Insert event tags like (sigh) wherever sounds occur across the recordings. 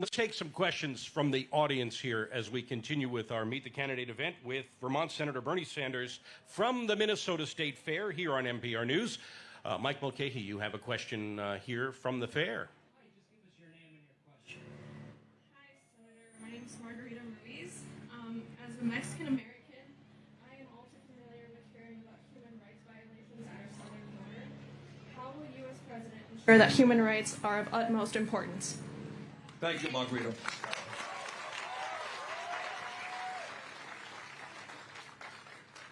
Let's take some questions from the audience here as we continue with our Meet the Candidate event with Vermont Senator Bernie Sanders from the Minnesota State Fair here on MPR News. Uh, Mike Mulcahy, you have a question uh, here from the fair. Hi, Senator. My name is Margarita Ruiz. Um, as a Mexican American, I am all too familiar with hearing about human rights violations at our southern border. How will you, as president, ensure that human rights are of utmost importance? Thank you, Margarita.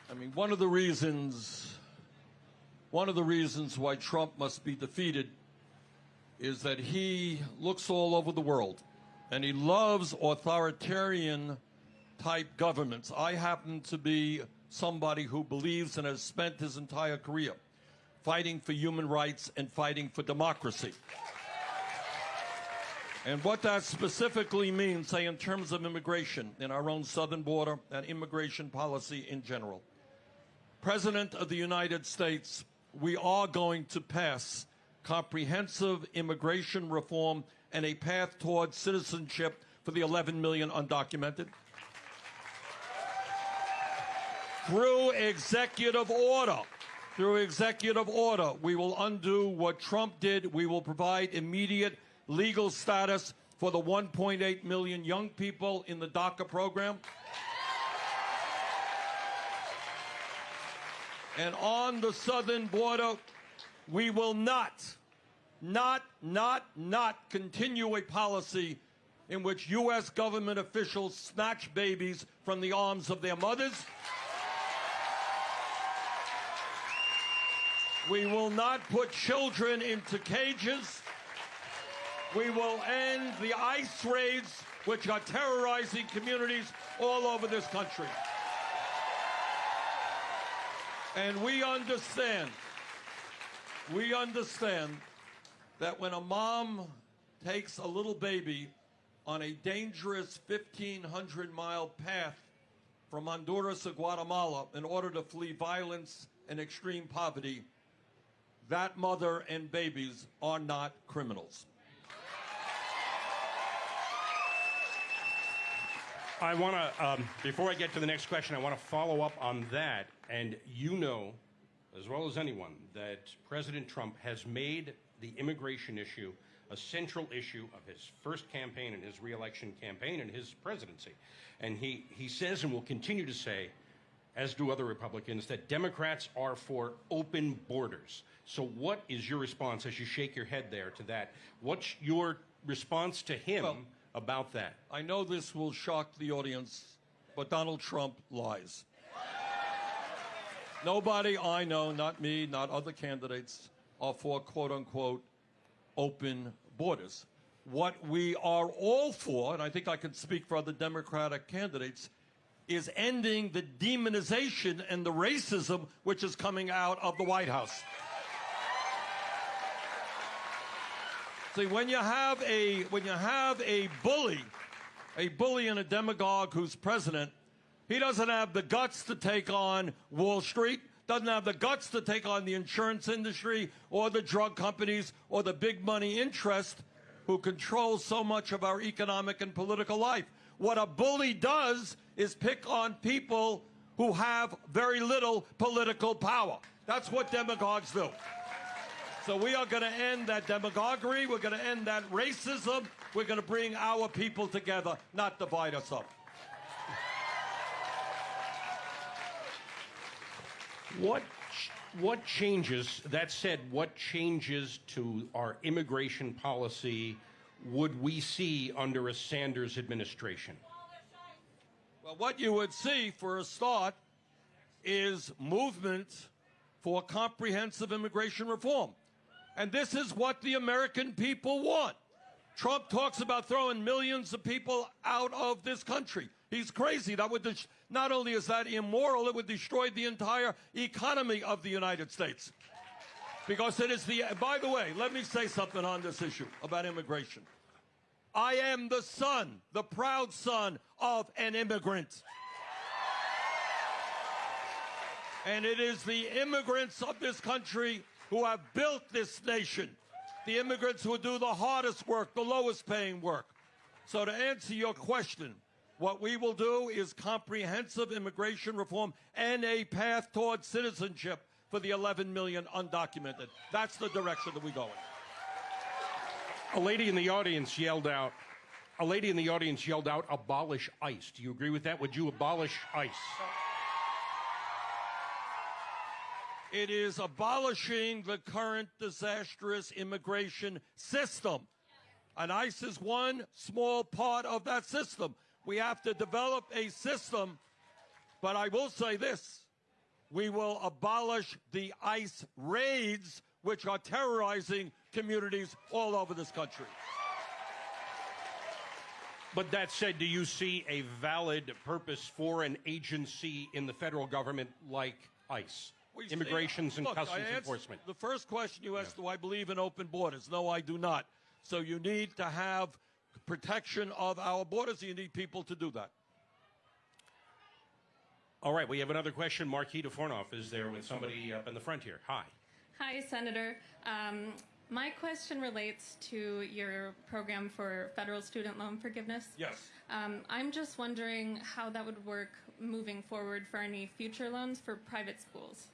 I mean, one of the reasons, one of the reasons why Trump must be defeated is that he looks all over the world and he loves authoritarian type governments. I happen to be somebody who believes and has spent his entire career fighting for human rights and fighting for democracy. And what that specifically means, say, in terms of immigration in our own southern border and immigration policy in general. President of the United States, we are going to pass comprehensive immigration reform and a path towards citizenship for the 11 million undocumented. Through executive order, through executive order, we will undo what Trump did. We will provide immediate legal status for the 1.8 million young people in the DACA program. And on the southern border, we will not, not, not, not continue a policy in which U.S. government officials snatch babies from the arms of their mothers. We will not put children into cages. We will end the ICE raids, which are terrorizing communities all over this country. And we understand, we understand that when a mom takes a little baby on a dangerous 1,500 mile path from Honduras to Guatemala in order to flee violence and extreme poverty, that mother and babies are not criminals. I want to, um, before I get to the next question, I want to follow up on that. And you know, as well as anyone, that President Trump has made the immigration issue a central issue of his first campaign and his reelection campaign and his presidency. And he, he says and will continue to say, as do other Republicans, that Democrats are for open borders. So, what is your response as you shake your head there to that? What's your response to him? Well, about that? I know this will shock the audience, but Donald Trump lies. Nobody I know, not me, not other candidates, are for quote unquote open borders. What we are all for, and I think I can speak for other Democratic candidates, is ending the demonization and the racism which is coming out of the White House. See, when you have a when you have a bully, a bully and a demagogue who's president, he doesn't have the guts to take on Wall Street, doesn't have the guts to take on the insurance industry or the drug companies or the big money interest who control so much of our economic and political life. What a bully does is pick on people who have very little political power. That's what demagogues do. So we are going to end that demagoguery. We're going to end that racism. We're going to bring our people together, not divide us up. What what changes? That said, what changes to our immigration policy would we see under a Sanders administration? Well, what you would see for a start is movement for comprehensive immigration reform. And this is what the American people want. Trump talks about throwing millions of people out of this country. He's crazy. That would not only is that immoral, it would destroy the entire economy of the United States. Because it is the, by the way, let me say something on this issue about immigration. I am the son, the proud son of an immigrant. And it is the immigrants of this country who have built this nation, the immigrants who do the hardest work, the lowest paying work, So to answer your question, what we will do is comprehensive immigration reform and a path towards citizenship for the 11 million undocumented. That's the direction that we go in. A lady in the audience yelled out, a lady in the audience yelled out, abolish ICE. Do you agree with that? Would you abolish ICE? It is abolishing the current disastrous immigration system. And ICE is one small part of that system. We have to develop a system, but I will say this we will abolish the ICE raids, which are terrorizing communities all over this country. But that said, do you see a valid purpose for an agency in the federal government like ICE? We see- Immigrations and Look, I Customs answered Enforcement. The first question you asked, do I believe in open borders? No, I do not. So you need to have protection of our borders. You need people to do that. All right, we have another question. Marquis DeFornoff is there with somebody up in the front here. Hi. Hi, Senator. Um, my question relates to your program for federal student loan forgiveness. Yes. Um, I'm just wondering how that would work moving forward for any future loans for private schools.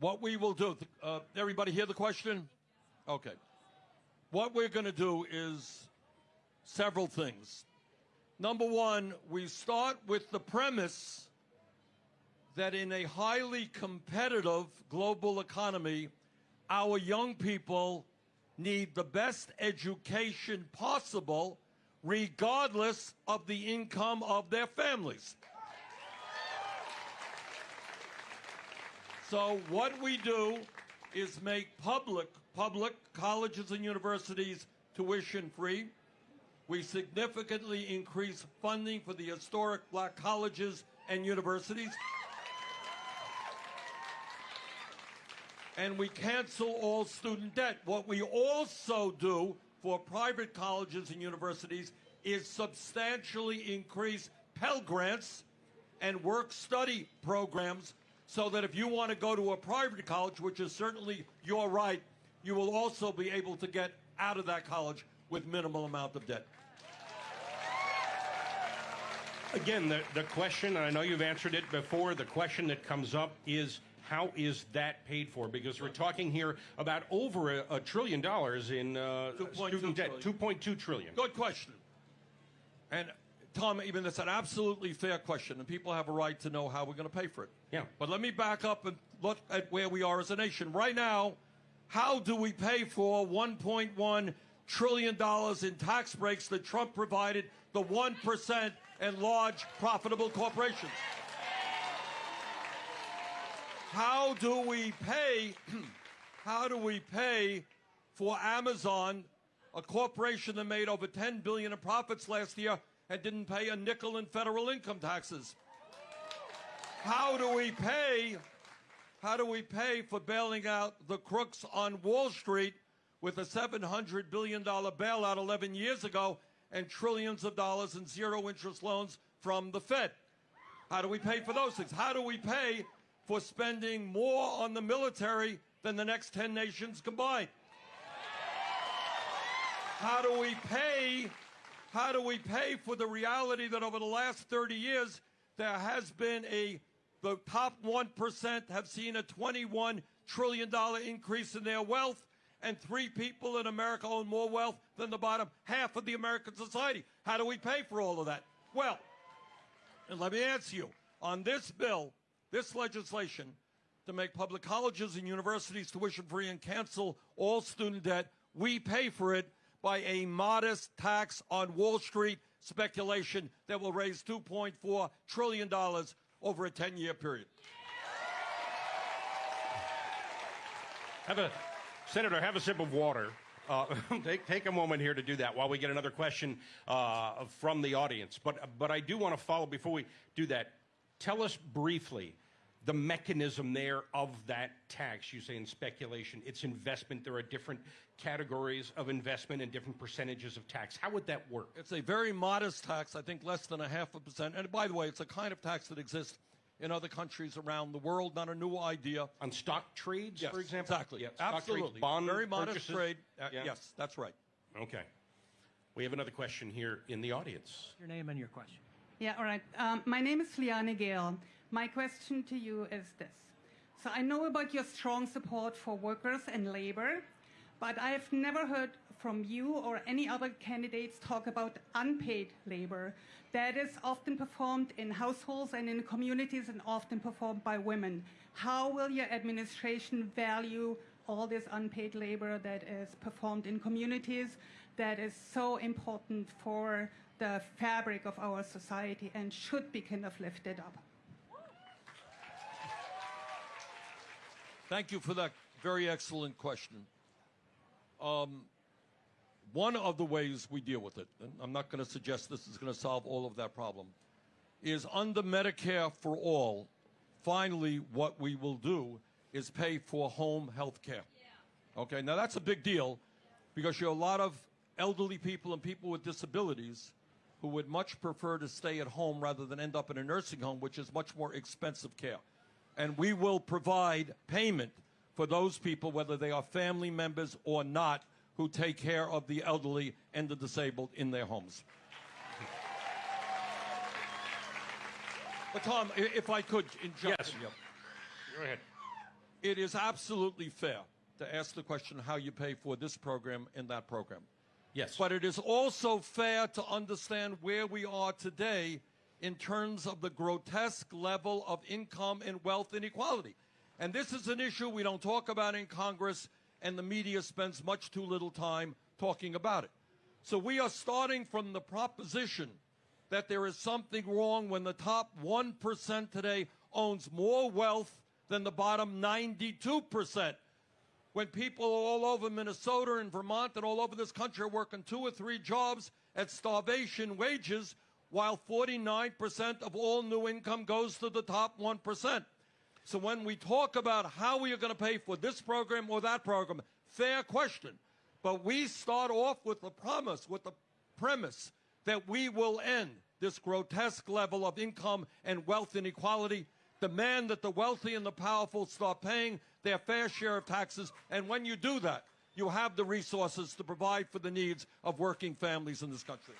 What we will do, uh, everybody hear the question? Okay. What we're going to do is several things. Number one, we start with the premise that in a highly competitive global economy, our young people need the best education possible, regardless of the income of their families. So what we do is make public public colleges and universities tuition free. We significantly increase funding for the historic black colleges and universities. And we cancel all student debt. What we also do for private colleges and universities is substantially increase Pell Grants and work study programs so that if you want to go to a private college, which is certainly your right, you will also be able to get out of that college with minimal amount of debt. Again, the, the question, and I know you've answered it before, the question that comes up is how is that paid for? Because we're talking here about over a, a trillion dollars in uh, 2.2 student debt, 2.2 trillion. Good question. And Tom, even that's an absolutely fair question, and people have a right to know how we're going to pay for it. Yeah. But let me back up and look at where we are as a nation. Right now, how do we pay for 1.1 trillion dollars in tax breaks that Trump provided the 1% and large profitable corporations? How do we pay (clears throat) how do we pay for Amazon, a corporation that made over 10 billion in profits last year and didn't pay a nickel in federal income taxes? How do we pay how do we pay for bailing out the crooks on Wall Street with a $700 billion bailout 11 years ago and trillions of dollars in zero interest loans from the Fed? How do we pay for those things? How do we pay for spending more on the military than the next 10 nations combined? How do we pay how do we pay for the reality that over the last 30 years there has been a the top 1% have seen a 21 trillion dollar increase in their wealth and three people in America own more wealth than the bottom half of the American society. How do we pay for all of that? Well, and let me answer you on this bill, this legislation to make public colleges and universities tuition free and cancel all student debt, we pay for it by a modest tax on Wall Street speculation that will raise $2.4 trillion over a 10 year period. Have a senator, have a sip of water. Uh, (laughs) take, take a moment here to do that while we get another question uh, from the audience. But but I do want to follow before we do that. Tell us briefly the mechanism there of that tax. You say in speculation, it's investment. There are different categories of investment and different percentages of tax. How would that work? It's a very modest tax, I think less than a half a percent. And by the way, it's a kind of tax that exists in other countries around the world, not a new idea. On stock trades, Yes, for example? Exactly. Yeah, Absolutely. trades, bond Very modest purchases? trade. Uh, Yeah. Yes, that's right. Okay. We have another question here in the audience. Your name and your question. Yeah, all right. Um, my name is Liane Gale. My question to you is this. So I know about your strong support for workers and labor, but I have never heard from you or any other candidates talk about unpaid labor that is often performed in households and in communities and often performed by women. How will your administration value all this unpaid labor that is performed in communities that is so important for the fabric of our society and should be kind of lifted up? Thank you for that very excellent question. Um, one of the ways we deal with it, and I'm not going to suggest this is going to solve all of that problem, is under Medicare for All, finally, what we will do is pay for home health care. Okay, now that's a big deal because you're a lot of elderly people and people with disabilities who would much prefer to stay at home rather than end up in a nursing home, which is much more expensive care and we will provide payment for those people, whether they are family members or not, who take care of the elderly and the disabled in their homes. But Tom, if I could interrupt Yes. you. Go ahead. It is absolutely fair to ask the question how you pay for this program and that program. Yes. But it is also fair to understand where we are today in terms of the grotesque level of income and wealth inequality. And this is an issue we don't talk about in Congress, and the media spends much too little time talking about it. So we are starting from the proposition that there is something wrong when the top 1% today owns more wealth than the bottom 92% when people all over Minnesota and Vermont and all over this country are working two or three jobs at starvation wages, while 49% of all new income goes to the top 1%. So when we talk about how we are going to pay for this program or that program, fair question. But we start off with the promise, with the premise that we will end this grotesque level of income and wealth inequality, demand that the wealthy and the powerful start paying their fair share of taxes, and when you do that, you have the resources to provide for the needs of working families in this country.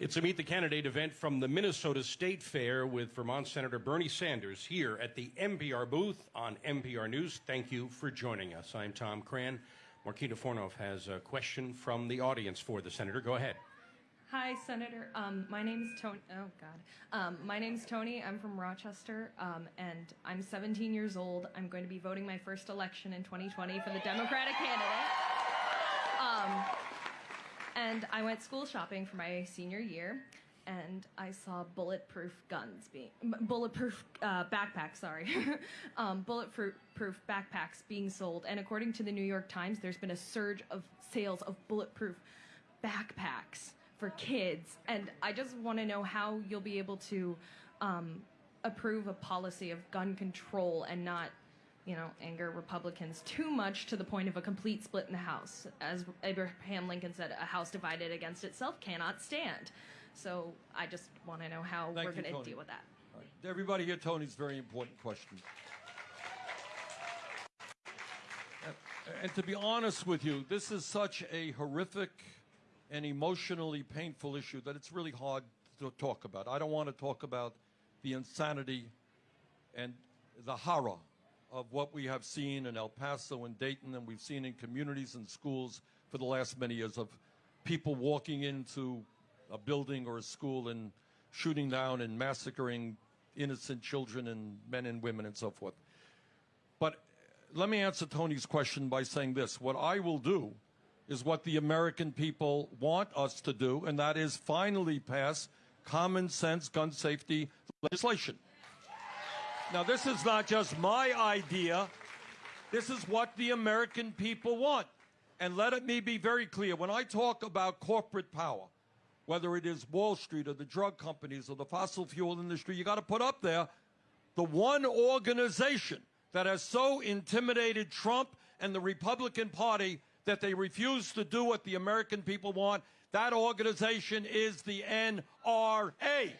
It's a Meet the Candidate event from the Minnesota State Fair with Vermont Senator Bernie Sanders here at the MPR booth on MPR News. Thank you for joining us. I'm Tom Crann. Marquita Fornoff has a question from the audience for the senator. Go ahead. Hi, Senator. Um, my name's Tony. Oh God. Um, my name's Tony. I'm from Rochester, um, and I'm 17 years old. I'm going to be voting my first election in 2020 for the Democratic candidate. Um, and I went school shopping for my senior year, and I saw bulletproof guns being bulletproof uh, backpacks. Sorry, (laughs) um, bulletproof backpacks being sold. And according to the New York Times, there's been a surge of sales of bulletproof backpacks for kids. And I just want to know how you'll be able to um, approve a policy of gun control and not, you know, anger Republicans too much to the point of a complete split in the House. As Abraham Lincoln said, a house divided against itself cannot stand. So I just want to know how Thank we're going to deal with that. Right. Everybody here, Tony's very important question. And- And to be honest with you, this is such a horrific and emotionally painful issue that it's really hard to talk about. I don't want to talk about the insanity and the horror of what we have seen in El Paso and Dayton, and we've seen in communities and schools for the last many years of people walking into a building or a school and shooting down and massacring innocent children and men and women and so forth. But let me answer Tony's question by saying this. What I will do is what the American people want us to do, and that is finally pass common sense gun safety legislation. Now, this is not just my idea. This is what the American people want. And let me be very clear when I talk about corporate power, whether it is Wall Street or the drug companies or the fossil fuel industry, you got to put up there the one organization that has so intimidated Trump and the Republican Party that they refuse to do what the American people want. That organization is the NRA.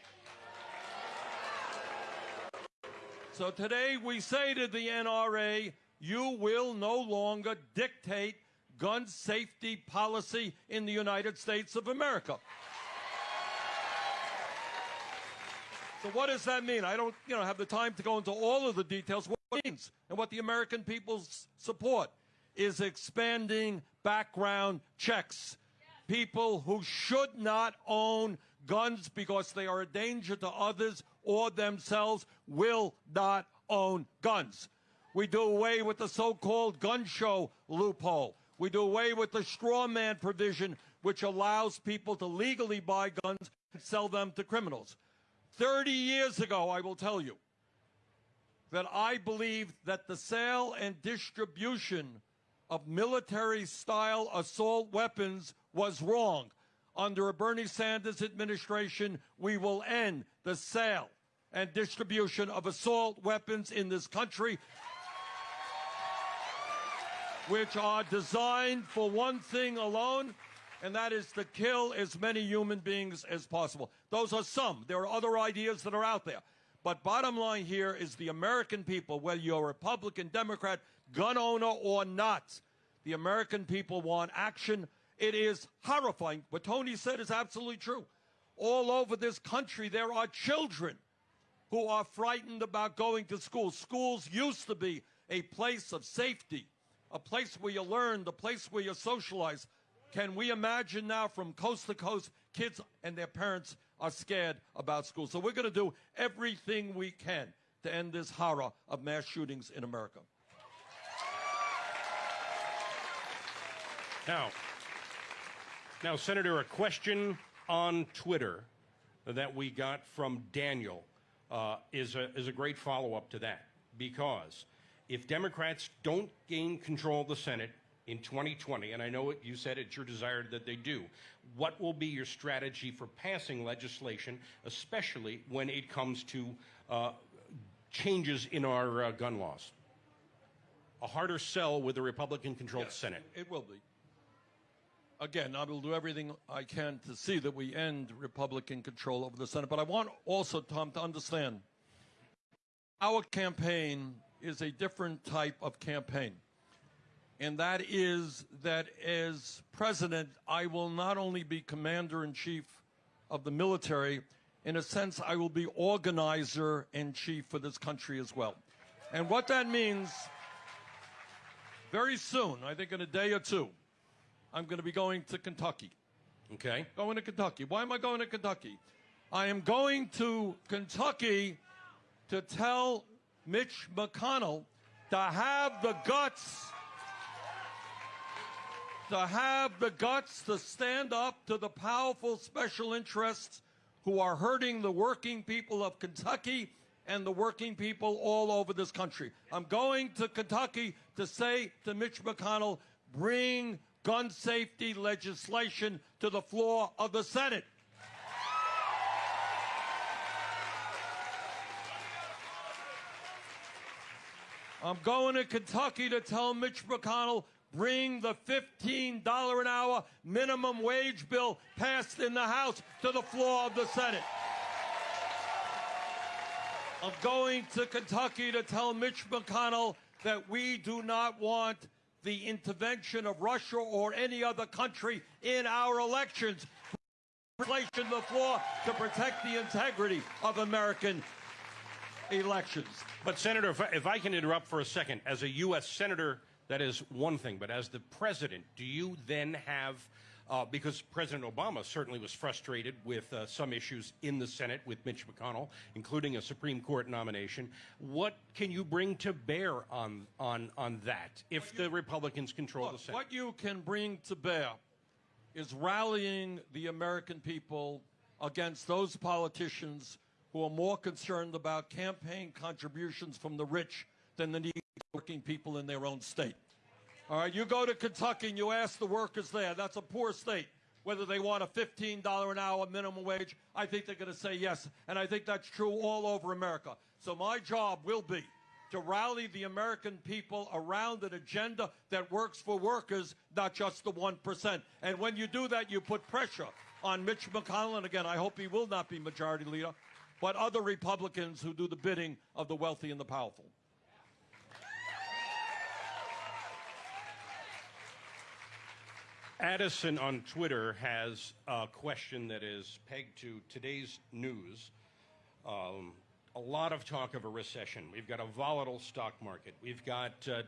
So today we say to the NRA, you will no longer dictate gun safety policy in the United States of America. So what does that mean? I don't, you know, have the time to go into all of the details. What it means and what the American people support is expanding background checks. People who should not own guns because they are a danger to others or themselves will not own guns. We do away with the so-called gun show loophole. We do away with the straw man provision, which allows people to legally buy guns and sell them to criminals. 30 years ago, I will tell you, that I believed that the sale and distribution of military style assault weapons was wrong. Under a Bernie Sanders administration, we will end the sale and distribution of assault weapons in this country, which are designed for one thing alone, and that is to kill as many human beings as possible. Those are some. There are other ideas that are out there. But bottom line here is the American people, whether you're Republican, Democrat, gun owner or not, the American people want action. It is horrifying. What Tony said is absolutely true. All over this country, there are children who are frightened about going to school. Schools used to be a place of safety, a place where you learned, a place where you socialize. Can we imagine now from coast to coast, kids and their parents are scared about school? So we're going to do everything we can to end this horror of mass shootings in America. Now, now, Senator, a question on Twitter that we got from Daniel uh, is a is a great follow up to that because if Democrats don't gain control of the Senate in 2020, and I know it, you said it's your desire that they do, what will be your strategy for passing legislation, especially when it comes to uh, changes in our uh, gun laws? A harder sell with a Republican-controlled Senate. It will be. Again, I will do everything I can to see that we end Republican control over the Senate. But I want also, Tom, to understand our campaign is a different type of campaign. And that is that as president, I will not only be commander in chief of the military, in a sense, I will be organizer in chief for this country as well. And what that means, very soon, I think in a day or two, I'm going to be going to Kentucky. Okay. Going to Kentucky. Why am I going to Kentucky? I am going to Kentucky to tell Mitch McConnell to have the guts to have the guts to stand up to the powerful special interests who are hurting the working people of Kentucky and the working people all over this country. I'm going to Kentucky to say to Mitch McConnell, bring gun safety legislation to the floor of the Senate. I'm going to Kentucky to tell Mitch McConnell, bring the $15 an hour minimum wage bill passed in the House to the floor of the Senate. I'm going to Kentucky to tell Mitch McConnell that we do not want the intervention of Russia or any other country in our elections. Legislation the floor to protect the integrity of American elections. But, Senator, if I, if I can interrupt for a second, as a U.S. Senator, that is one thing. But as the president, do you then have, uh, because President Obama certainly was frustrated with uh, some issues in the Senate with Mitch McConnell, including a Supreme Court nomination, what can you bring to bear on, on, on that if the Republicans control Look, the Senate? what you can bring to bear is rallying the American people against those politicians who are more concerned about campaign contributions from the rich than the needs of working people in their own state. All right, you go to Kentucky and you ask the workers there, that's a poor state, whether they want a $15 an hour minimum wage. I think they're going to say yes. And I think that's true all over America. So my job will be to rally the American people around an agenda that works for workers, not just the 1%. And when you do that, you put pressure on Mitch McConnell. And again, I hope he will not be majority leader. but other Republicans who do the bidding of the wealthy and the powerful. Addison on Twitter has a question that is pegged to today's news. Um, a lot of talk of a recession. We've got a volatile stock market. We've got uh,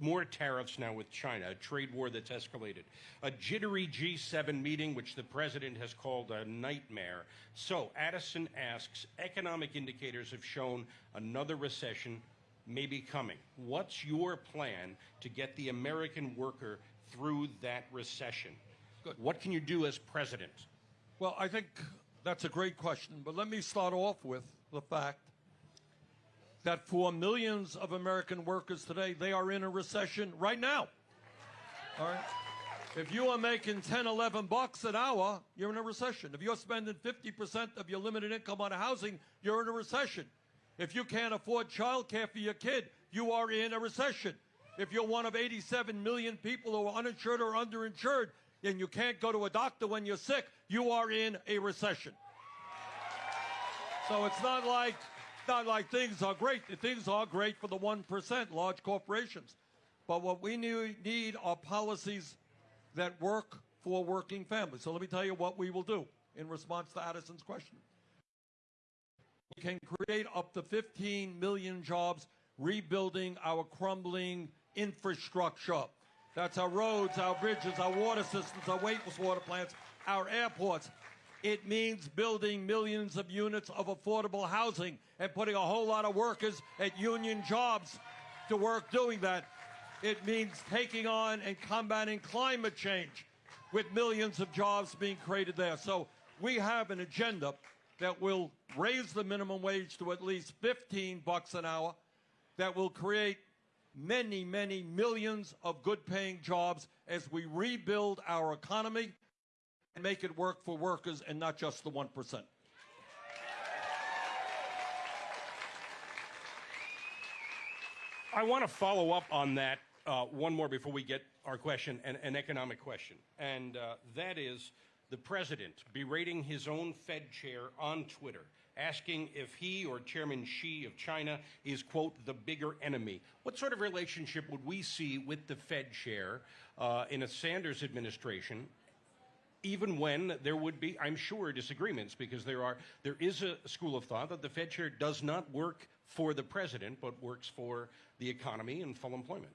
more tariffs now with China, a trade war that's escalated, a jittery G7 meeting, which the president has called a nightmare. So, Addison asks economic indicators have shown another recession may be coming. What's your plan to get the American worker through that recession? Good. What can you do as president? Well, I think that's a great question, but let me start off with the fact that for millions of American workers today, they are in a recession right now. All right? If you are making 10, 11 bucks an hour, you're in a recession. If you're spending 50% of your limited income on housing, you're in a recession. If you can't afford child care for your kid, you are in a recession. If you're one of 87 million people who are uninsured or underinsured and you can't go to a doctor when you're sick, you are in a recession. So it's not like not like things are great. Things are great for the 1%, large corporations. But what we need, need are policies that work for working families. So let me tell you what we will do in response to Addison's question. We can create up to 15 million jobs rebuilding our crumbling infrastructure. That's our roads, our bridges, our water systems, our wastewater plants, our airports. It means building millions of units of affordable housing and putting a whole lot of workers at union jobs to work doing that. It means taking on and combating climate change with millions of jobs being created there. So we have an agenda that will raise the minimum wage to at least 15 bucks an hour, that will create many, many millions of good paying jobs as we rebuild our economy and make it work for workers and not just the 1%. I want to follow up on that uh, one more before we get our question, an, an economic question. And uh, that is the president berating his own Fed chair on Twitter, asking if he or Chairman Xi of China is, quote, the bigger enemy. What sort of relationship would we see with the Fed chair uh, in a Sanders administration? even when there would be, I'm sure, disagreements, because there are there is a school of thought that the Fed chair does not work for the president, but works for the economy and full employment.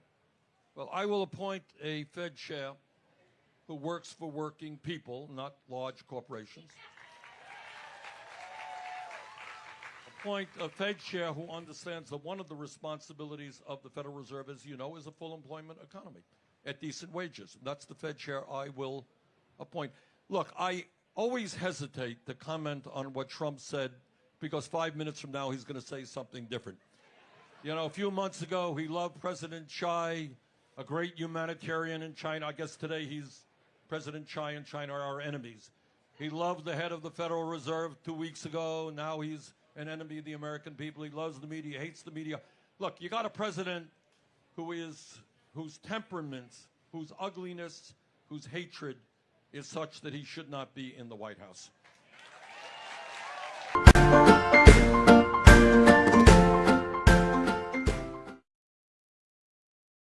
Well, I will appoint a Fed chair who works for working people, not large corporations. Appoint a uh, Fed chair who understands that one of the responsibilities of the Federal Reserve, as you know, is a full employment economy at decent wages. That's the Fed chair I will appoint. Look, I always hesitate to comment on what Trump said because five minutes from now he's going to say something different. You know, a few months ago he loved President Chai, a great humanitarian in China. I guess today he's President Chai and China are our enemies. He loved the head of the Federal Reserve two weeks ago. Now he's an enemy of the American people. He loves the media, hates the media. Look, you got a president who is whose temperaments, whose ugliness, whose hatred is such that he should not be in the White House.